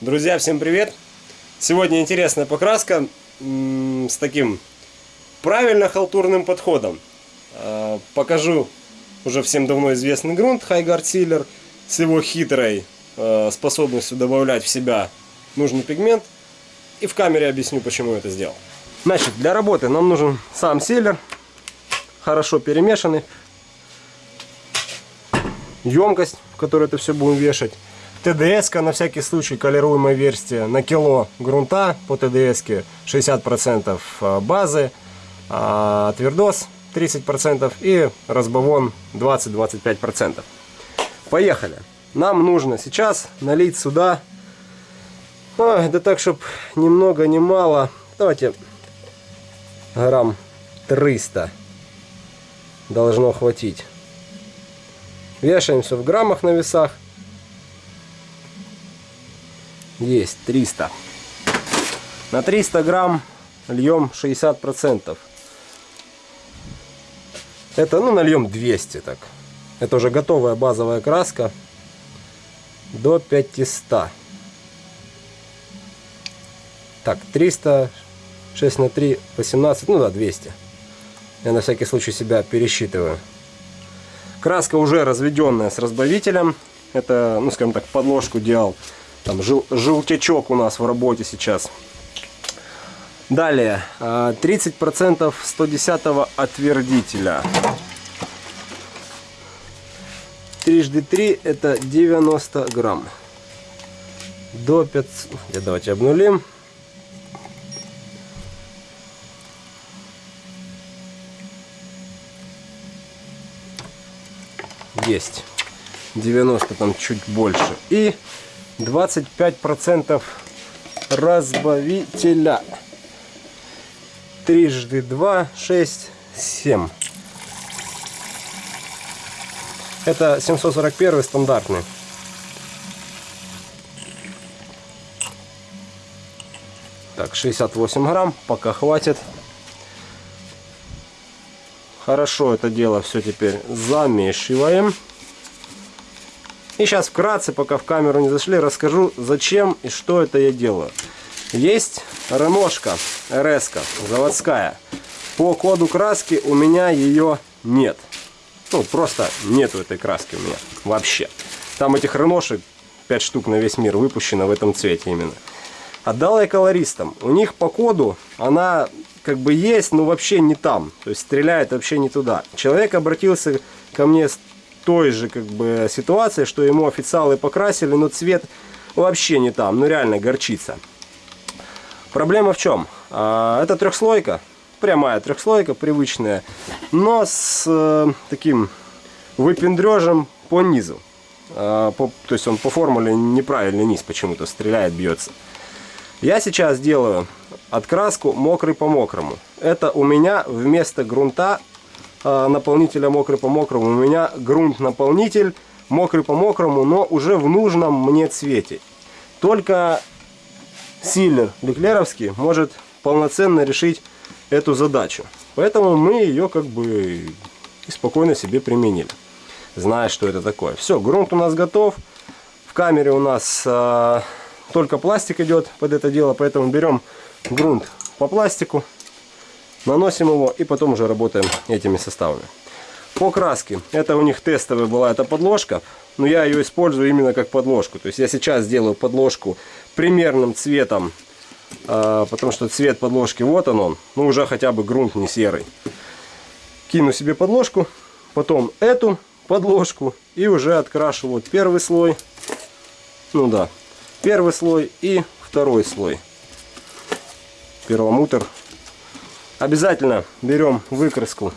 Друзья, всем привет! Сегодня интересная покраска с таким правильно халтурным подходом. А, покажу уже всем давно известный грунт Highguard Sealer с его хитрой а, способностью добавлять в себя нужный пигмент. И в камере объясню, почему это сделал. Значит, для работы нам нужен сам силер, хорошо перемешанный, емкость, в которой это все будем вешать, ТДС на всякий случай колируемая версия на кило грунта по ТДС 60% а, базы, а твердос 30% и разбавон 20-25%. Поехали! Нам нужно сейчас налить сюда, а, да так, чтобы ни много ни мало, давайте грамм 300 должно хватить. Вешаемся в граммах на весах. Есть 300. На 300 грамм льем 60 процентов. Это, ну, нальем 200 так. Это уже готовая базовая краска до 500. Так, 300, 6 на 3, 18, ну да, 200. Я на всякий случай себя пересчитываю. Краска уже разведенная с разбавителем. Это, ну, скажем так, подложку делал там жел, желтячок у нас в работе сейчас. Далее, 30% 110 отвердителя. Трижды 3 это 90 грамм. До 500. Давайте обнулим. Есть. 90 там чуть больше. И 25% разбавителя. Трижды 2, 6, 7. Это 741 стандартный. Так, 68 грамм, пока хватит. Хорошо это дело все теперь замешиваем. И сейчас вкратце, пока в камеру не зашли, расскажу, зачем и что это я делаю. Есть ремошка РС заводская. По коду краски у меня ее нет. Ну, просто нету этой краски у меня вообще. Там этих реношек 5 штук на весь мир выпущено в этом цвете именно. Отдал я колористам. У них по коду она как бы есть, но вообще не там. То есть стреляет вообще не туда. Человек обратился ко мне той же как бы ситуации, что ему официалы покрасили, но цвет вообще не там, ну реально горчица. Проблема в чем? А, это трехслойка, прямая трехслойка, привычная, но с э, таким выпендрежем по низу. А, по, то есть он по формуле неправильный низ почему-то стреляет, бьется. Я сейчас делаю откраску мокрый по мокрому. Это у меня вместо грунта наполнителя мокрый по мокрому. У меня грунт-наполнитель мокрый по мокрому, но уже в нужном мне цвете. Только силлер Леклеровский может полноценно решить эту задачу. Поэтому мы ее как бы спокойно себе применили, зная, что это такое. Все, грунт у нас готов. В камере у нас а, только пластик идет под это дело, поэтому берем грунт по пластику, наносим его и потом уже работаем этими составами. По краске, это у них тестовая была эта подложка, но я ее использую именно как подложку. То есть я сейчас сделаю подложку примерным цветом, а, потому что цвет подложки вот он он, ну уже хотя бы грунт не серый. Кину себе подложку, потом эту подложку и уже открашу вот первый слой, ну да, первый слой и второй слой. Перламутр Обязательно берем выкраску,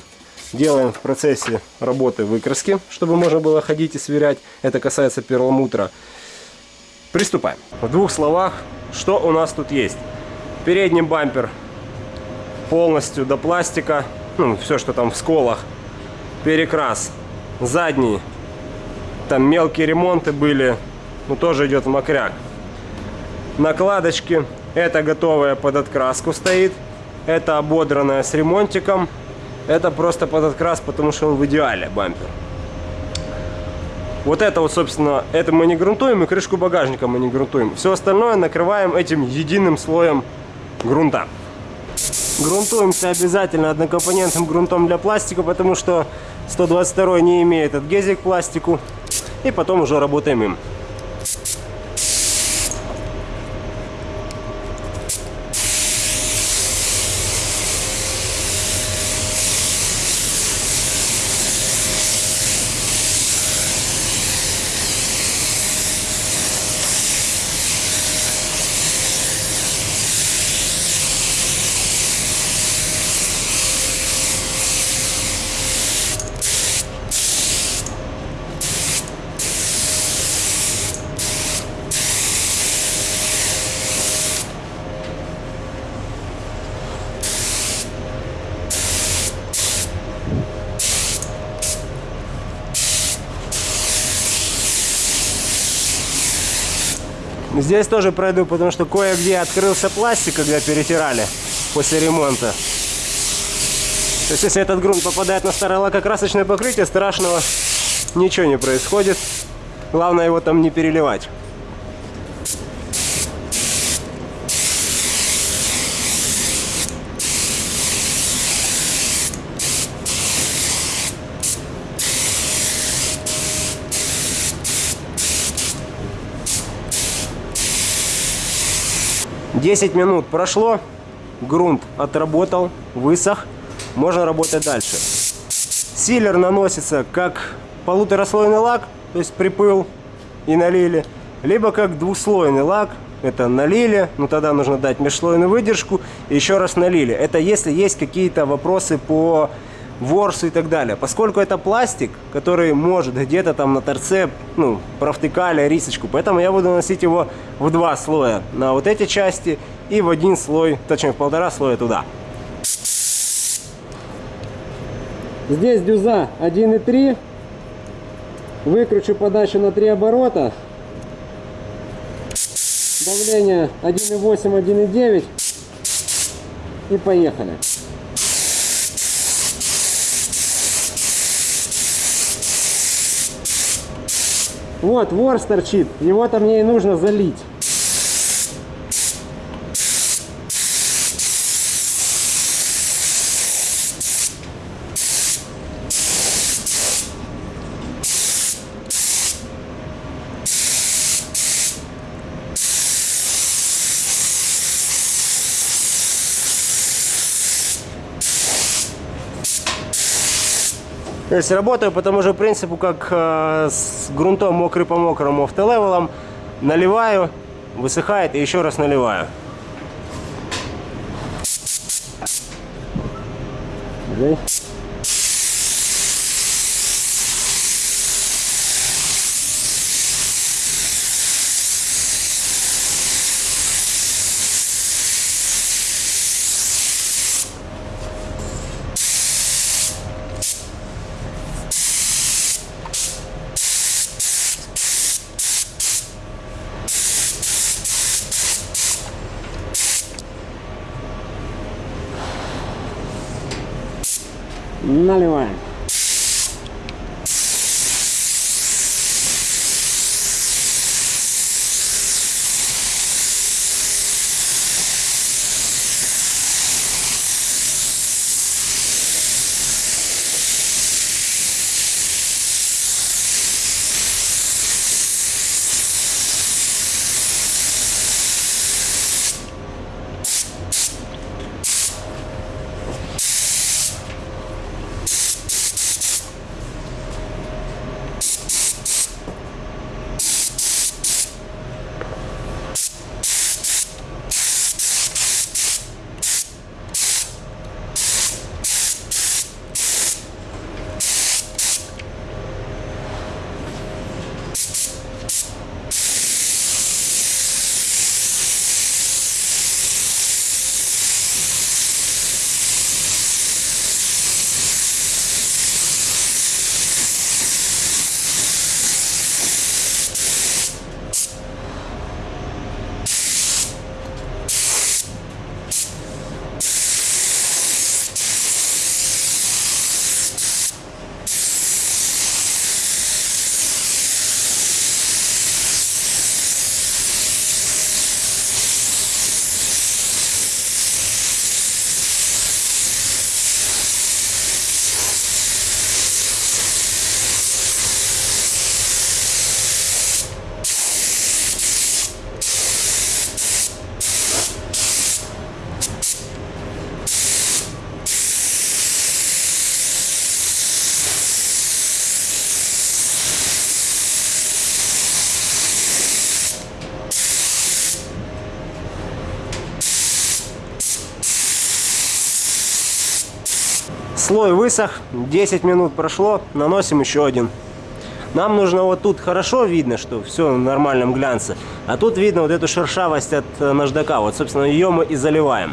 делаем в процессе работы выкраски, чтобы можно было ходить и сверять. Это касается перламутра. Приступаем. В двух словах, что у нас тут есть. Передний бампер полностью до пластика, ну, все, что там в сколах. Перекрас. Задний, там мелкие ремонты были, ну, тоже идет в мокряк. Накладочки, это готовая под откраску стоит. Это ободранная с ремонтиком. Это просто под открас, потому что он в идеале бампер. Вот это вот, собственно, это мы не грунтуем, и крышку багажника мы не грунтуем. Все остальное накрываем этим единым слоем грунта. Грунтуемся обязательно однокомпонентным грунтом для пластика, потому что 122 не имеет адгезии к пластику. И потом уже работаем им. Здесь тоже пройду, потому что кое-где открылся пластик, когда перетирали после ремонта. То есть, если этот грунт попадает на старое лакокрасочное покрытие, страшного ничего не происходит. Главное его там не переливать. 10 минут прошло, грунт отработал, высох, можно работать дальше. Силер наносится как полутораслойный лак, то есть припыл и налили, либо как двухслойный лак, это налили, но тогда нужно дать межслойную выдержку, и еще раз налили. Это если есть какие-то вопросы по ворсу и так далее. Поскольку это пластик, который может где-то там на торце, ну, провтыкали рисочку, поэтому я буду наносить его в два слоя на вот эти части и в один слой, точнее в полтора слоя туда. Здесь дюза 1,3. Выкручу подачу на 3 оборота. Давление 1,8, 1,9. И поехали. Вот, ворс торчит. Его-то мне и нужно залить. То есть работаю по тому же принципу, как э, с грунтом мокрый по мокрому автолевелом. Наливаю, высыхает и еще раз наливаю. Okay. Слой высох, 10 минут прошло, наносим еще один. Нам нужно вот тут хорошо видно, что все в нормальном глянце. А тут видно вот эту шершавость от э, наждака. Вот, собственно, ее мы и заливаем.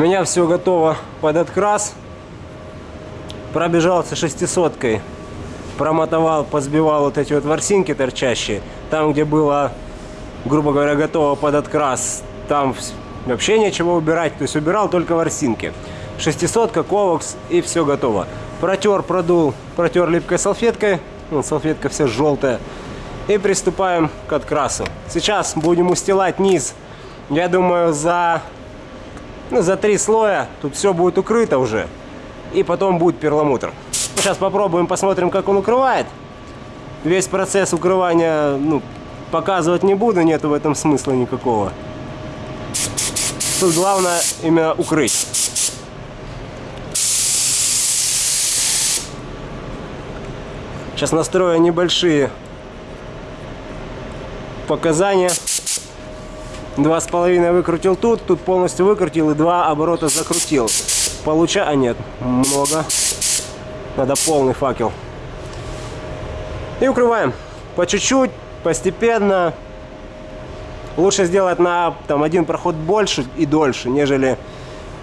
Меня все готово под открас. Пробежался шестисоткой. Промотовал, позбивал вот эти вот ворсинки торчащие. Там, где было, грубо говоря, готово под открас, там вообще нечего убирать. То есть убирал только ворсинки. Шестисотка, ковокс и все готово. Протер, продул, протер липкой салфеткой. Ну, салфетка вся желтая. И приступаем к открасу. Сейчас будем устилать низ. Я думаю, за ну, за три слоя тут все будет укрыто уже. И потом будет перламутр. Сейчас попробуем, посмотрим, как он укрывает. Весь процесс укрывания ну, показывать не буду, нету в этом смысла никакого. Тут главное именно укрыть. Сейчас настрою небольшие показания. Два с половиной выкрутил тут, тут полностью выкрутил и два оборота закрутил. Получа... А нет, много. Надо полный факел. И укрываем. По чуть-чуть, постепенно. Лучше сделать на там, один проход больше и дольше, нежели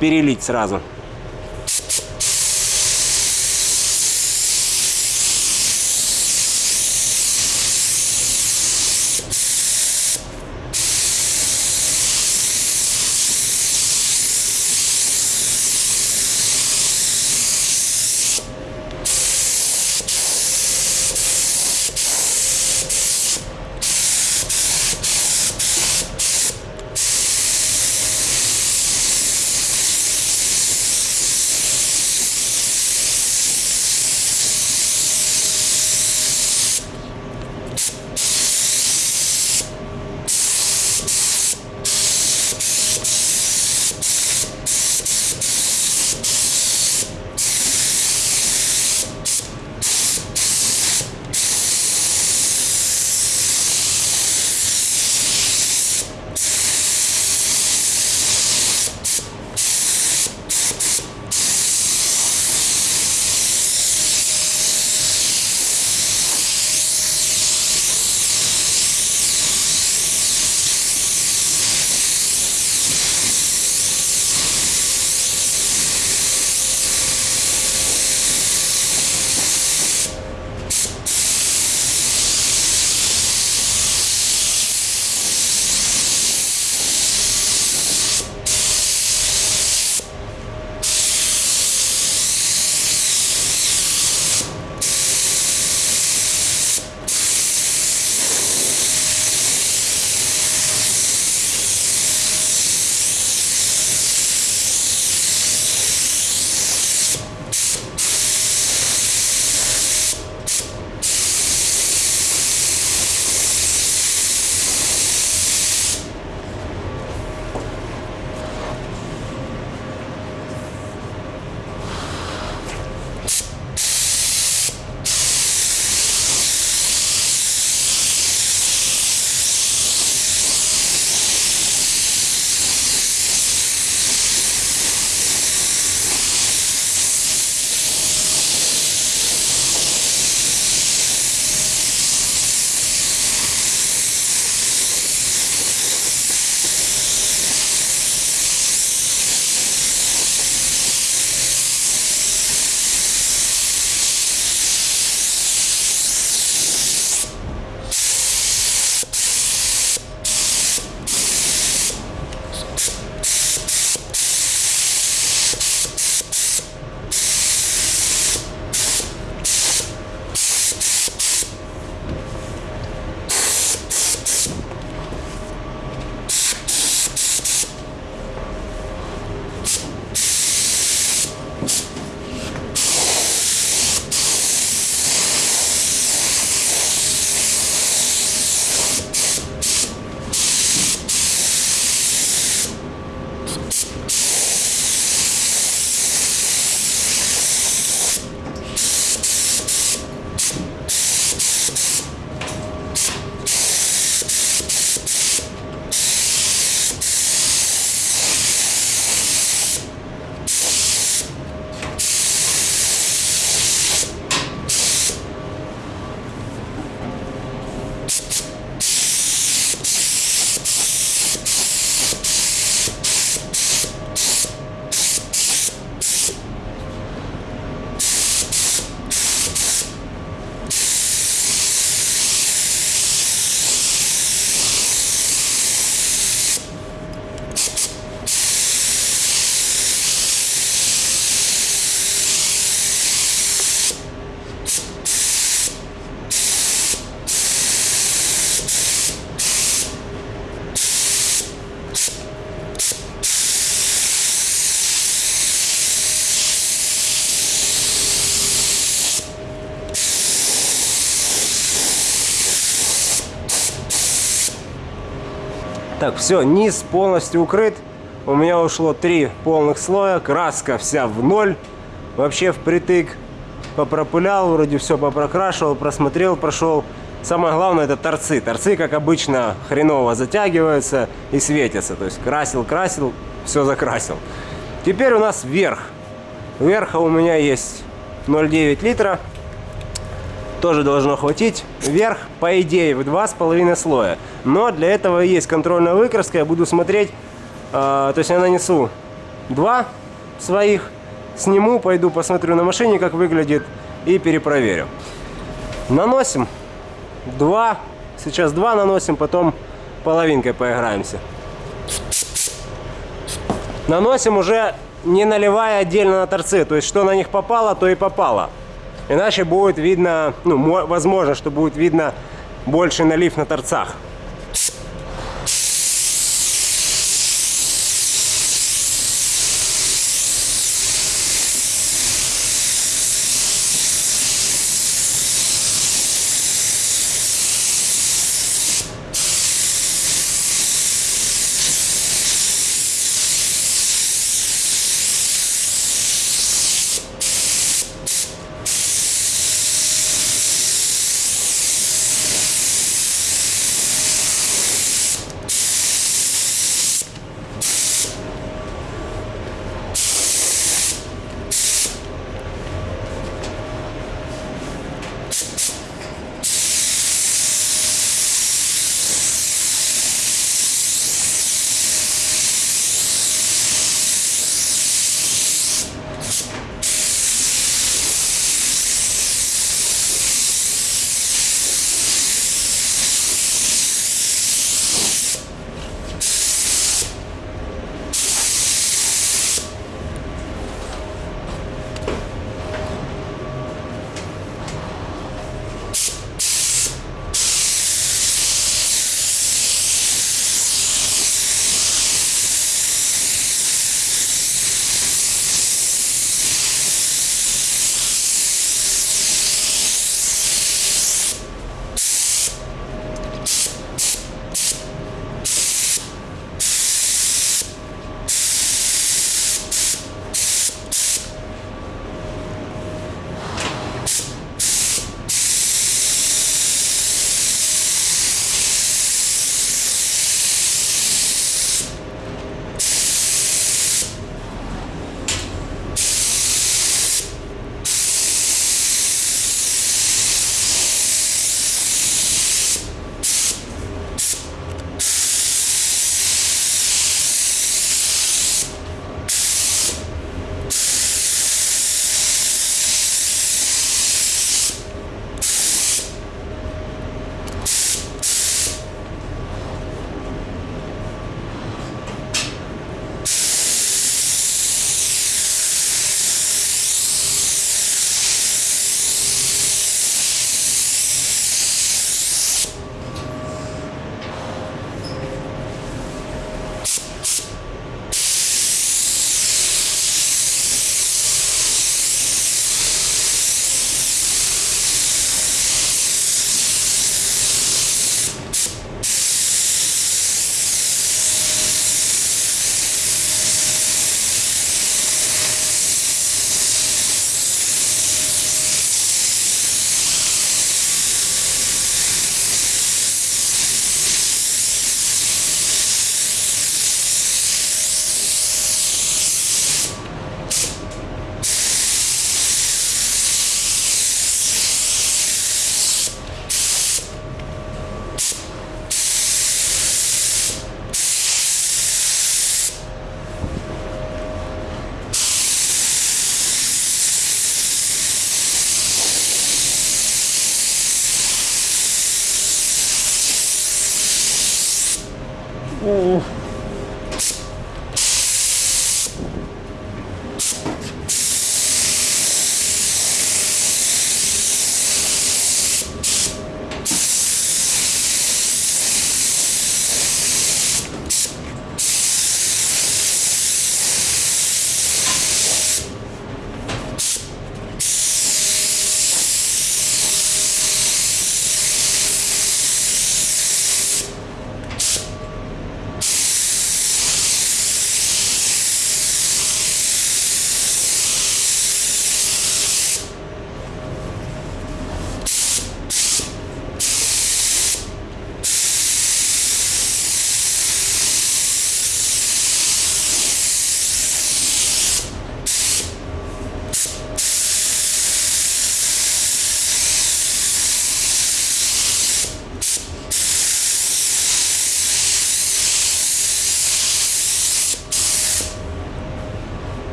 перелить сразу. Так, все, низ полностью укрыт. У меня ушло три полных слоя. Краска вся в ноль. Вообще впритык. Попропылял, вроде все попрокрашивал, просмотрел, прошел. Самое главное это торцы. Торцы, как обычно, хреново затягиваются и светятся. То есть красил, красил, все закрасил. Теперь у нас верх. Верха у меня есть 0,9 литра. Тоже должно хватить. Верх, по идее, в 2,5 слоя. Но для этого есть контрольная выкраска. Я буду смотреть, э, то есть я нанесу два своих, сниму, пойду посмотрю на машине, как выглядит и перепроверю. Наносим два. Сейчас два наносим, потом половинкой поиграемся. Наносим уже не наливая отдельно на торцы. То есть, что на них попало, то и попало. Иначе будет видно, ну, возможно, что будет видно больше налив на торцах.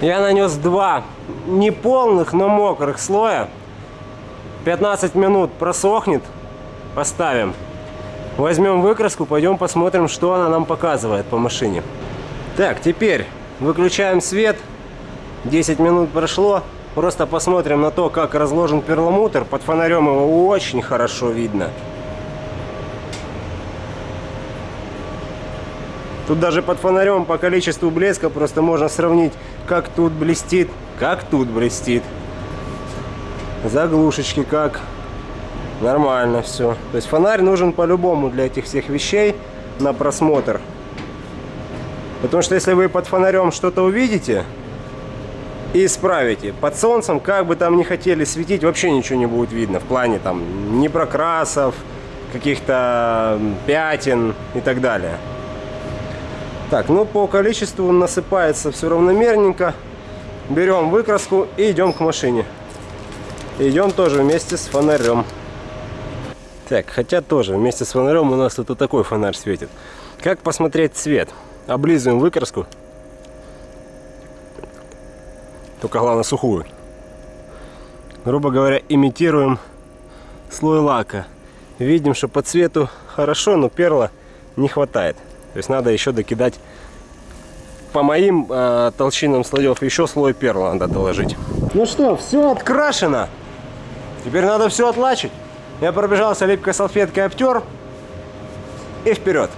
Я нанес два не полных, но мокрых слоя. 15 минут просохнет. Поставим. Возьмем выкраску, пойдем посмотрим, что она нам показывает по машине. Так, теперь выключаем свет. 10 минут прошло. Просто посмотрим на то, как разложен перламутр. Под фонарем его очень хорошо видно. Тут даже под фонарем по количеству блеска просто можно сравнить, как тут блестит, как тут блестит. Заглушечки как. Нормально все. То есть фонарь нужен по-любому для этих всех вещей на просмотр. Потому что если вы под фонарем что-то увидите и исправите, под солнцем, как бы там ни хотели светить, вообще ничего не будет видно. В плане там ни прокрасов, каких-то пятен и так далее. Так, ну по количеству насыпается все равномерненько. Берем выкраску и идем к машине. Идем тоже вместе с фонарем. Так, хотя тоже вместе с фонарем у нас тут вот такой фонарь светит. Как посмотреть цвет? Облизываем выкраску. Только главное сухую. Грубо говоря, имитируем слой лака. Видим, что по цвету хорошо, но перла не хватает. То есть надо еще докидать по моим э, толщинам слоев еще слой перла надо доложить. Ну что, все открашено. Теперь надо все отлачить. Я пробежался липкой салфеткой обтер и вперед.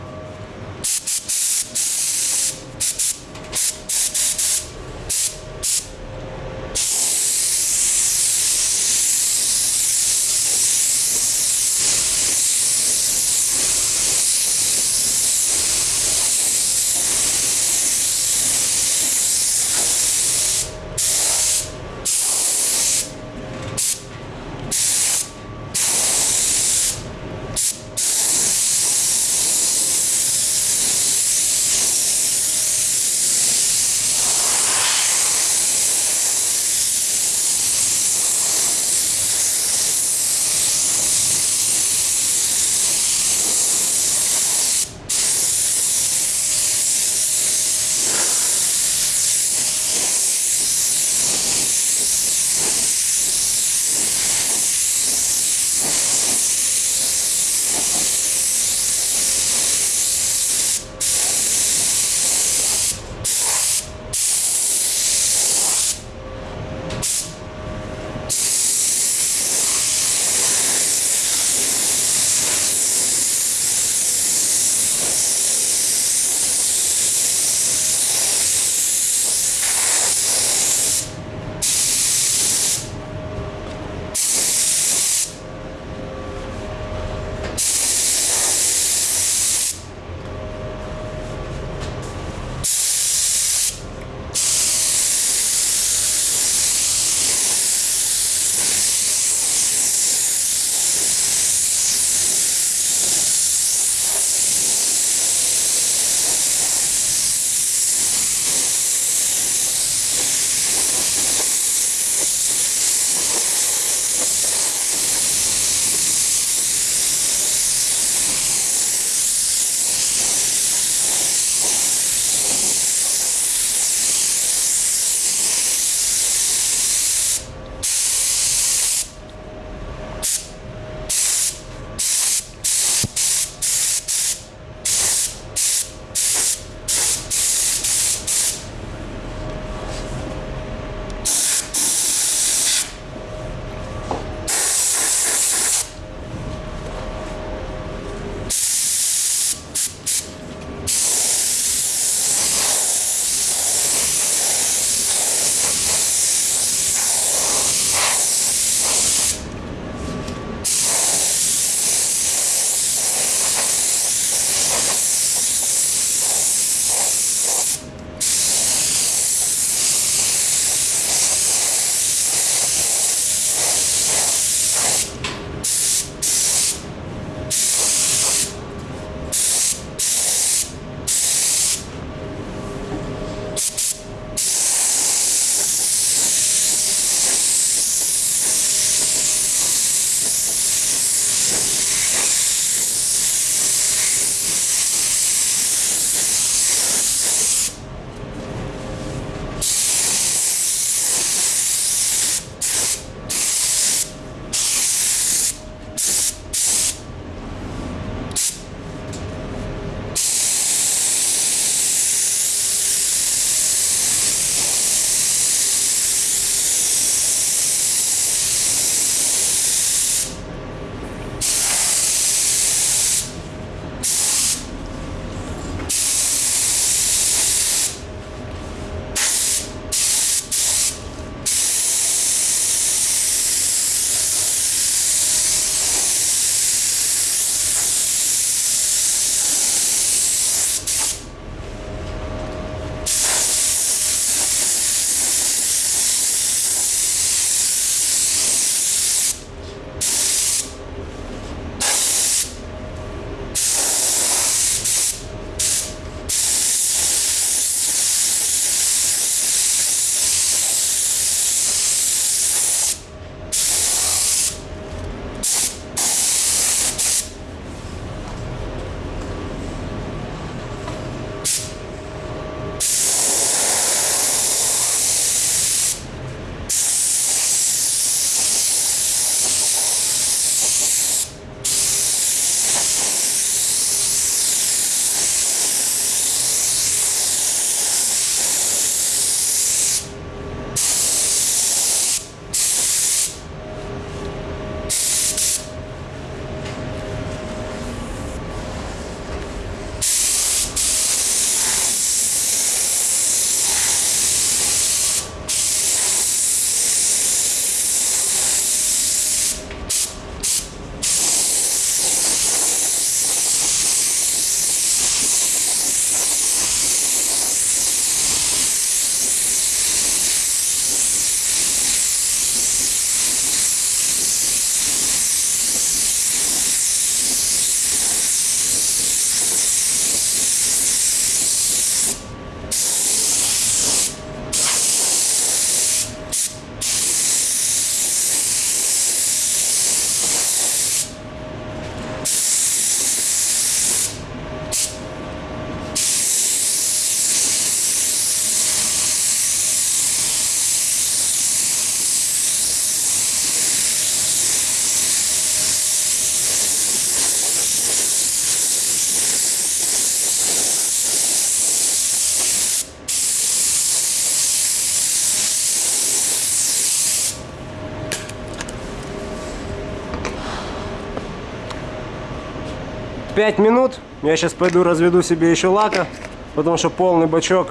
5 минут. Я сейчас пойду разведу себе еще лака, потому что полный бачок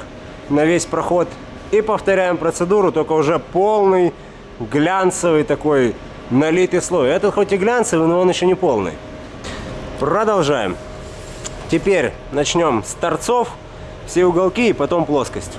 на весь проход. И повторяем процедуру, только уже полный глянцевый такой налитый слой. Этот хоть и глянцевый, но он еще не полный. Продолжаем. Теперь начнем с торцов, все уголки и потом плоскость.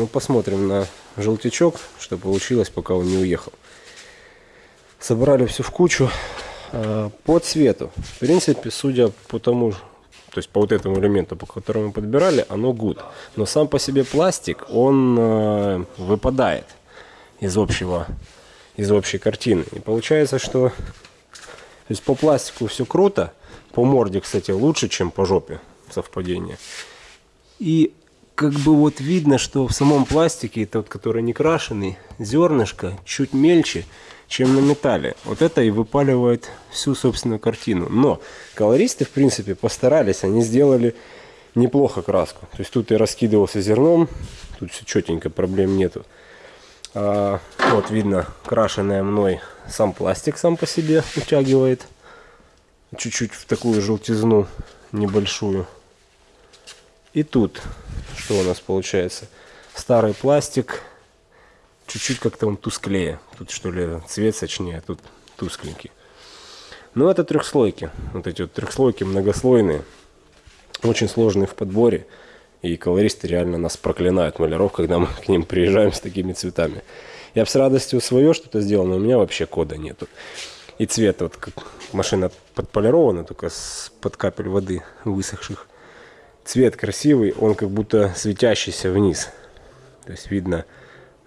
Ну посмотрим на желтячок, что получилось, пока он не уехал. Собрали все в кучу э, по цвету. В принципе, судя по тому, то есть по вот этому элементу, по которому мы подбирали, оно good. Но сам по себе пластик, он э, выпадает из общего из общей картины. И получается, что то есть по пластику все круто, по морде, кстати, лучше, чем по жопе совпадение. И как бы вот видно, что в самом пластике, тот, который не крашеный, зернышко чуть мельче, чем на металле. Вот это и выпаливает всю собственную картину. Но колористы, в принципе, постарались, они сделали неплохо краску. То есть тут и раскидывался зерном, тут все четенько, проблем нету. А, вот видно, крашеная мной сам пластик сам по себе утягивает. Чуть-чуть в такую желтизну небольшую. И тут, что у нас получается? Старый пластик, чуть-чуть как-то он тусклее. Тут что ли цвет сочнее, а тут тускленький. Но ну, это трехслойки. Вот эти вот трехслойки многослойные. Очень сложные в подборе. И колористы реально нас проклинают, маляров, когда мы к ним приезжаем с такими цветами. Я бы с радостью свое что-то сделал, но у меня вообще кода нету. И цвет, вот как машина подполирована, только с под капель воды высохших. Цвет красивый, он как будто светящийся вниз. То есть видно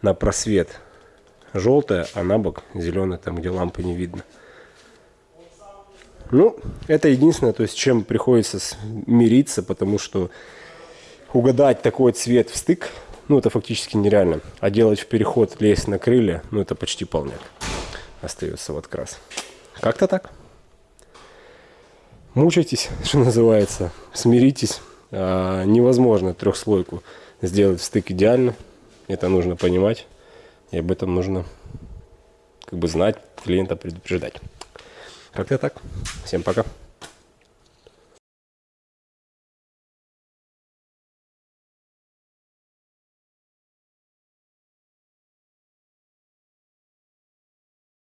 на просвет желтое, а на бок зеленое, там где лампы не видно. Ну, это единственное, то есть чем приходится мириться, потому что угадать такой цвет в стык, ну это фактически нереально. А делать в переход, лезть на крылья, ну это почти полняк. Остается вот крас. Как-то так. Мучайтесь, что называется, смиритесь. А, невозможно трехслойку сделать в стык идеально. Это нужно понимать. И об этом нужно как бы знать, клиента предупреждать. Как-то так. Всем пока.